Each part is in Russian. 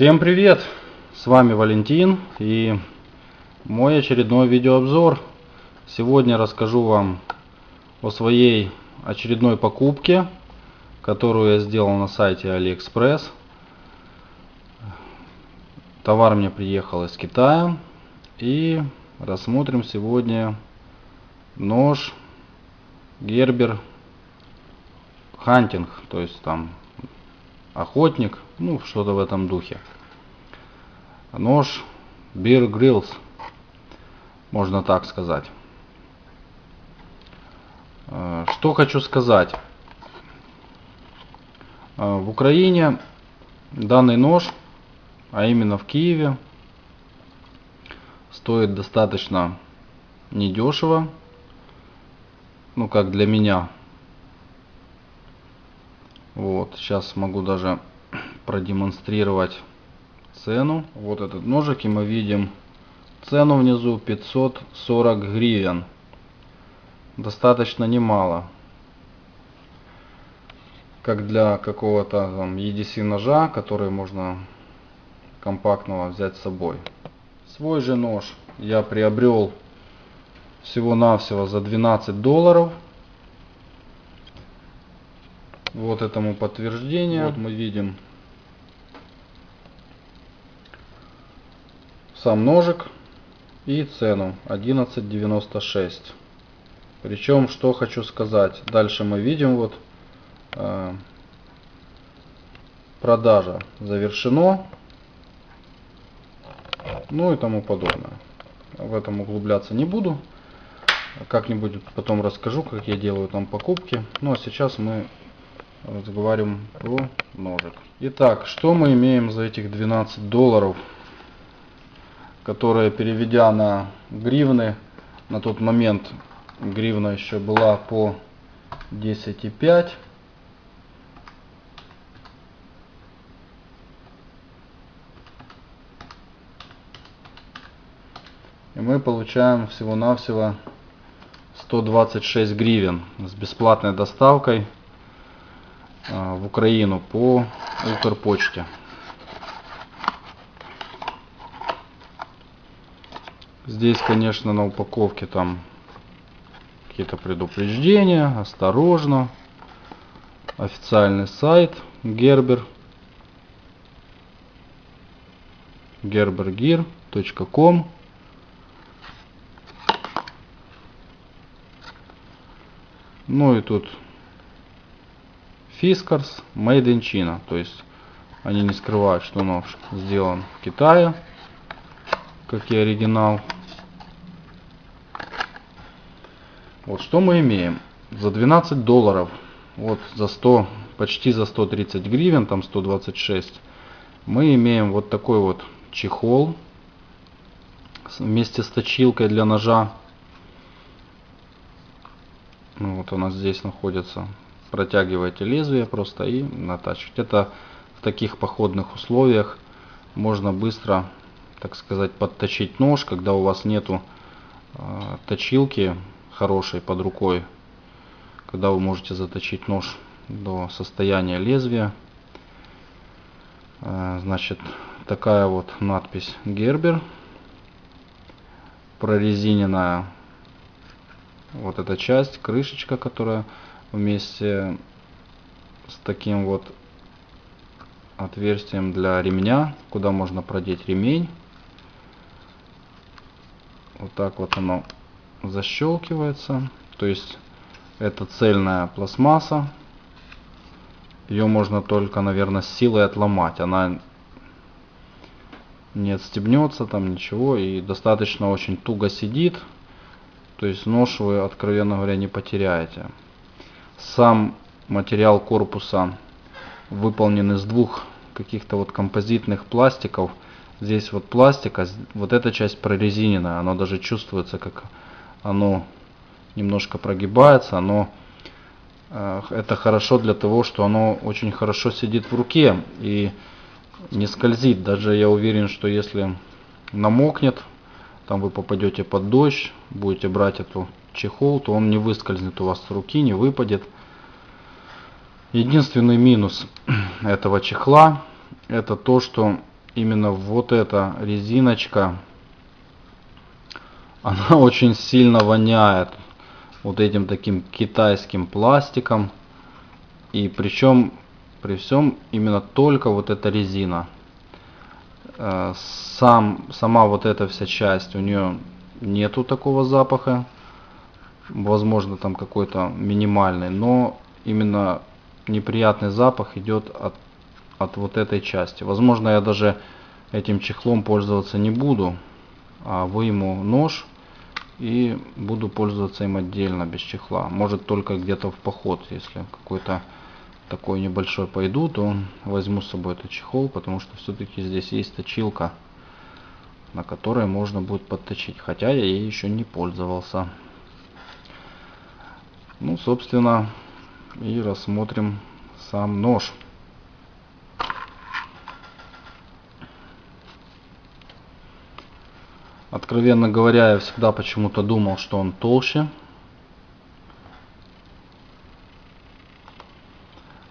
Всем привет! С вами Валентин и мой очередной видеообзор. Сегодня расскажу вам о своей очередной покупке, которую я сделал на сайте AliExpress. Товар мне приехал из Китая и рассмотрим сегодня нож Gerber Hunting, то есть там охотник, ну что-то в этом духе. Нож Beer Grills, можно так сказать. Э, что хочу сказать. Э, в Украине данный нож, а именно в Киеве, стоит достаточно недешево. Ну как для меня вот, сейчас могу даже продемонстрировать цену. Вот этот ножик, и мы видим цену внизу 540 гривен. Достаточно немало. Как для какого-то там EDC ножа, который можно компактного взять с собой. Свой же нож я приобрел всего-навсего за 12 долларов. Вот этому подтверждение. Вот мы видим сам ножик и цену 11.96. Причем, что хочу сказать, дальше мы видим вот э, продажа завершено, ну и тому подобное. В этом углубляться не буду. Как-нибудь потом расскажу, как я делаю там покупки. Ну а сейчас мы разговариваем про ножик. Итак, что мы имеем за этих 12 долларов, которые переведя на гривны, на тот момент гривна еще была по 10,5. И мы получаем всего-навсего 126 гривен с бесплатной доставкой в Украину по Укрпочте. Здесь, конечно, на упаковке там какие-то предупреждения, осторожно. Официальный сайт Gerber. gerbergear.com Ну и тут Fiskars Made in China. То есть они не скрывают, что нож сделан в Китае, как и оригинал. Вот что мы имеем. За 12 долларов, вот за 100, почти за 130 гривен, там 126, мы имеем вот такой вот чехол вместе с точилкой для ножа. Ну, вот у нас здесь находится протягиваете лезвие просто и натачивать. Это в таких походных условиях можно быстро, так сказать, подточить нож, когда у вас нету э, точилки хорошей под рукой, когда вы можете заточить нож до состояния лезвия. Э, значит, такая вот надпись Гербер прорезиненная вот эта часть, крышечка, которая вместе с таким вот отверстием для ремня, куда можно продеть ремень. Вот так вот оно защелкивается. То есть это цельная пластмасса. Ее можно только, наверное, с силой отломать. Она не отстегнется там ничего и достаточно очень туго сидит. То есть нож вы, откровенно говоря, не потеряете. Сам материал корпуса выполнен из двух каких-то вот композитных пластиков. Здесь вот пластик, а вот эта часть прорезиненная. Оно даже чувствуется, как оно немножко прогибается. Оно, э, это хорошо для того, что оно очень хорошо сидит в руке и не скользит. Даже я уверен, что если намокнет, там вы попадете под дождь, будете брать эту чехол, то он не выскользнет у вас с руки, не выпадет. Единственный минус этого чехла это то, что именно вот эта резиночка, она очень сильно воняет вот этим таким китайским пластиком. И причем при всем именно только вот эта резина. Э, сам, сама вот эта вся часть, у нее нету такого запаха. Возможно там какой-то минимальный, но именно неприятный запах идет от, от вот этой части. Возможно я даже этим чехлом пользоваться не буду, а выйму нож и буду пользоваться им отдельно без чехла. Может только где-то в поход, если какой-то такой небольшой пойду, то возьму с собой этот чехол, потому что все-таки здесь есть точилка, на которой можно будет подточить. Хотя я ей еще не пользовался. Ну, собственно, и рассмотрим сам нож. Откровенно говоря, я всегда почему-то думал, что он толще.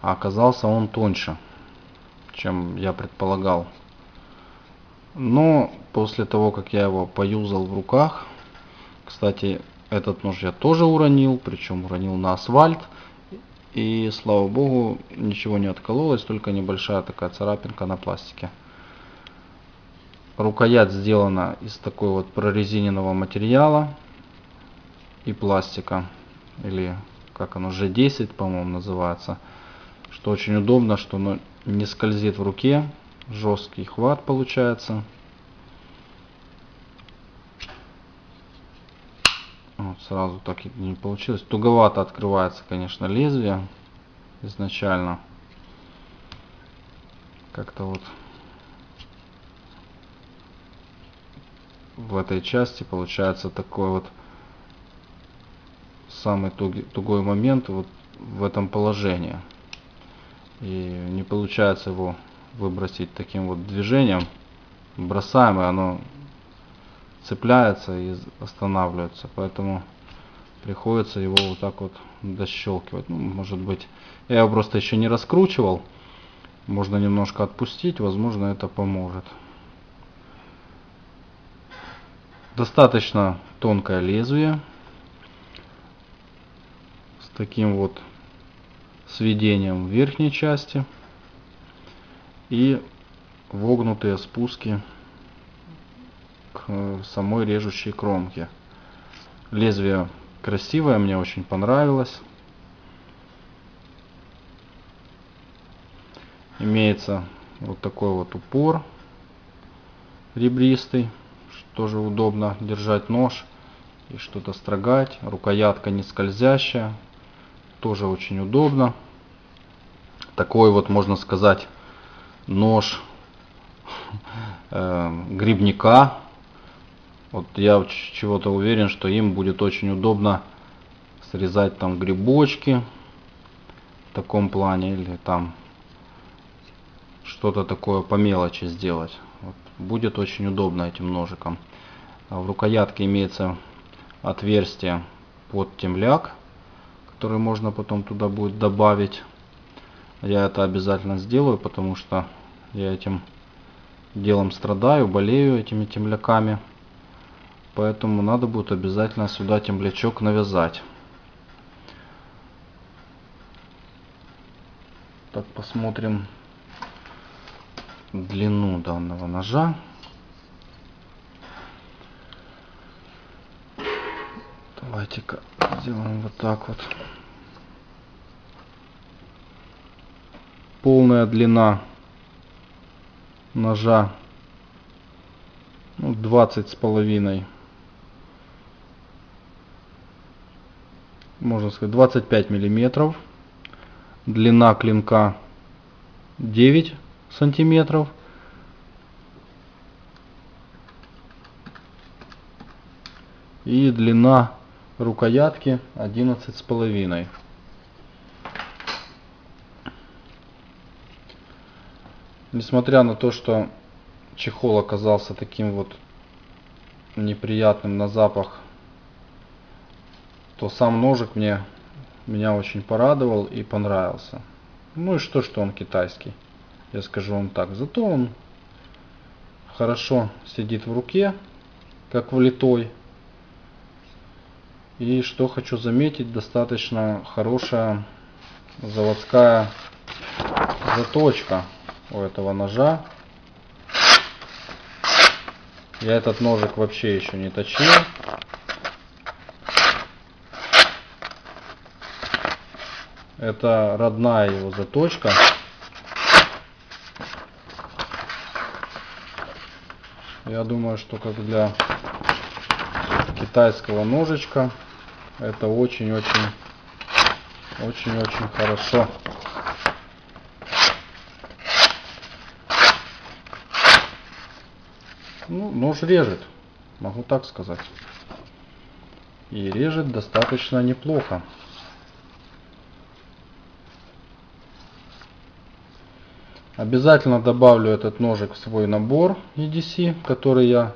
а оказался он тоньше, чем я предполагал. Но после того, как я его поюзал в руках, кстати, этот нож я тоже уронил, причем уронил на асфальт. И слава богу, ничего не откололось, только небольшая такая царапинка на пластике. Рукоять сделана из такой вот прорезиненного материала и пластика. Или как оно, G10, по-моему, называется что очень удобно, что оно не скользит в руке, жесткий хват получается. Вот сразу так не получилось. Туговато открывается, конечно, лезвие изначально. Как-то вот в этой части получается такой вот самый тугой момент вот в этом положении и не получается его выбросить таким вот движением бросаем и оно цепляется и останавливается поэтому приходится его вот так вот дощелкивать ну, может быть я его просто еще не раскручивал. Можно немножко отпустить возможно это поможет. Достаточно тонкое лезвие с таким вот сведением в верхней части и вогнутые спуски к самой режущей кромке. Лезвие красивое, мне очень понравилось. Имеется вот такой вот упор ребристый, тоже удобно держать нож и что-то строгать. Рукоятка не скользящая, тоже очень удобно. Такой вот, можно сказать, нож э, грибника. Вот я чего-то уверен, что им будет очень удобно срезать там грибочки в таком плане или там что-то такое по мелочи сделать. Вот. Будет очень удобно этим ножиком. В рукоятке имеется отверстие под темляк который можно потом туда будет добавить. Я это обязательно сделаю, потому что я этим делом страдаю, болею этими темляками. Поэтому надо будет обязательно сюда темлячок навязать. Так, посмотрим длину данного ножа. Давайте-ка сделаем вот так вот. Полная длина ножа ну, 20 с половиной можно сказать 25 миллиметров. Длина клинка 9 сантиметров. И длина рукоятки 11 с половиной. Несмотря на то что чехол оказался таким вот неприятным на запах то сам ножик мне меня очень порадовал и понравился ну и что что он китайский я скажу вам так зато он хорошо сидит в руке, как влитой. И что хочу заметить, достаточно хорошая заводская заточка у этого ножа. Я этот ножик вообще еще не точил. Это родная его заточка. Я думаю, что как для китайского ножичка это очень-очень очень-очень хорошо. Ну, нож режет, могу так сказать. И режет достаточно неплохо. Обязательно добавлю этот ножик в свой набор EDC, который я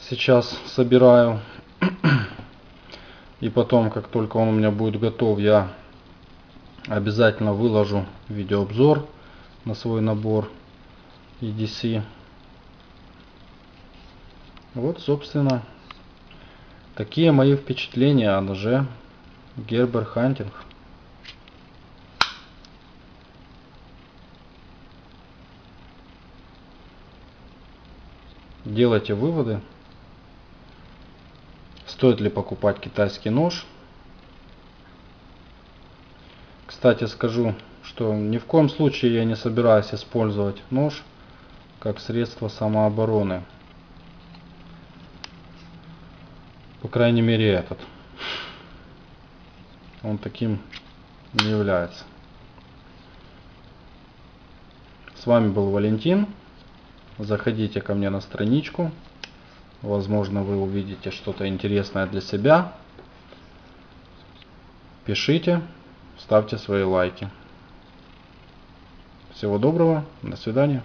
сейчас собираю. И потом, как только он у меня будет готов, я обязательно выложу видеообзор на свой набор EDC. Вот, собственно, такие мои впечатления о ноже Gerber Hunting. Делайте выводы. Стоит ли покупать китайский нож? Кстати, скажу, что ни в коем случае я не собираюсь использовать нож как средство самообороны. По крайней мере этот. Он таким не является. С вами был Валентин. Заходите ко мне на страничку. Возможно, вы увидите что-то интересное для себя. Пишите, ставьте свои лайки. Всего доброго, до свидания.